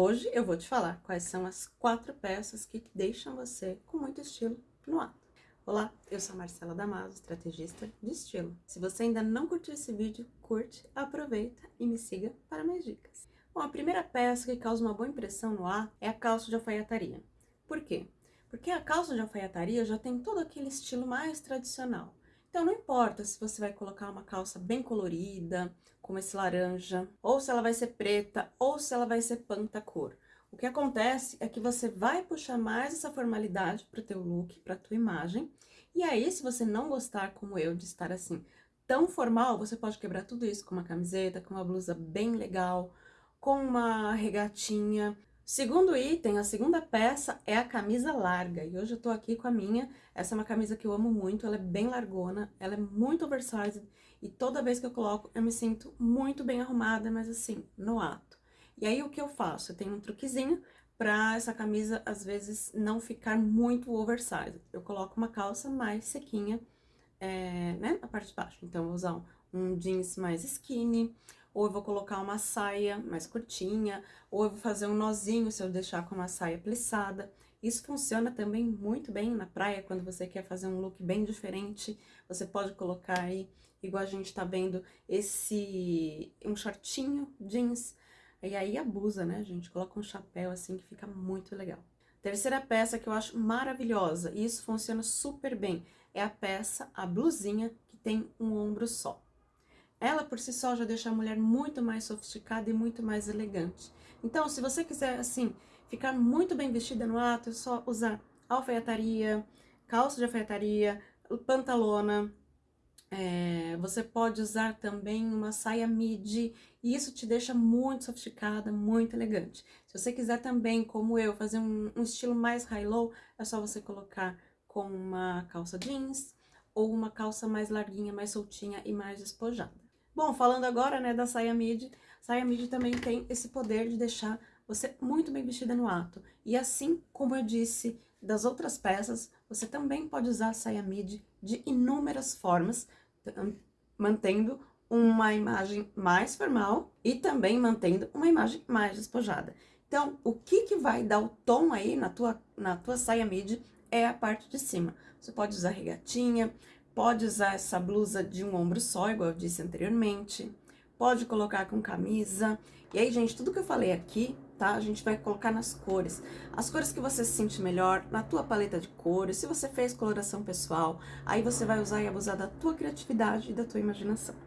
Hoje eu vou te falar quais são as quatro peças que deixam você com muito estilo no ato. Olá, eu sou a Marcela Damaso, estrategista de estilo. Se você ainda não curtiu esse vídeo, curte, aproveita e me siga para mais dicas. Bom, a primeira peça que causa uma boa impressão no ar é a calça de alfaiataria. Por quê? Porque a calça de alfaiataria já tem todo aquele estilo mais tradicional. Então não importa se você vai colocar uma calça bem colorida, como esse laranja, ou se ela vai ser preta, ou se ela vai ser pantacor. O que acontece é que você vai puxar mais essa formalidade para o teu look, para a tua imagem, e aí se você não gostar, como eu, de estar assim tão formal, você pode quebrar tudo isso com uma camiseta, com uma blusa bem legal, com uma regatinha, Segundo item, a segunda peça é a camisa larga, e hoje eu tô aqui com a minha, essa é uma camisa que eu amo muito, ela é bem largona, ela é muito oversized, e toda vez que eu coloco eu me sinto muito bem arrumada, mas assim, no ato. E aí o que eu faço? Eu tenho um truquezinho pra essa camisa, às vezes, não ficar muito oversized. Eu coloco uma calça mais sequinha, é, né, na parte de baixo, então eu vou usar um, um jeans mais skinny, ou eu vou colocar uma saia mais curtinha, ou eu vou fazer um nozinho se eu deixar com uma saia plissada. Isso funciona também muito bem na praia, quando você quer fazer um look bem diferente, você pode colocar aí, igual a gente tá vendo, esse, um shortinho jeans, e aí abusa, né, gente? Coloca um chapéu assim que fica muito legal. Terceira peça que eu acho maravilhosa, e isso funciona super bem, é a peça, a blusinha, que tem um ombro só. Ela por si só já deixa a mulher muito mais sofisticada e muito mais elegante. Então, se você quiser, assim, ficar muito bem vestida no ato, é só usar alfaiataria, calça de alfaiataria, pantalona, é, você pode usar também uma saia midi, e isso te deixa muito sofisticada, muito elegante. Se você quiser também, como eu, fazer um, um estilo mais high-low, é só você colocar com uma calça jeans, ou uma calça mais larguinha, mais soltinha e mais despojada. Bom, falando agora, né, da saia midi, saia midi também tem esse poder de deixar você muito bem vestida no ato. E assim como eu disse das outras peças, você também pode usar a saia midi de inúmeras formas, mantendo uma imagem mais formal e também mantendo uma imagem mais despojada. Então, o que que vai dar o tom aí na tua, na tua saia midi é a parte de cima. Você pode usar regatinha, Pode usar essa blusa de um ombro só, igual eu disse anteriormente. Pode colocar com camisa. E aí, gente, tudo que eu falei aqui, tá? A gente vai colocar nas cores. As cores que você se sente melhor, na tua paleta de cores. Se você fez coloração pessoal, aí você vai usar e abusar da tua criatividade e da tua imaginação.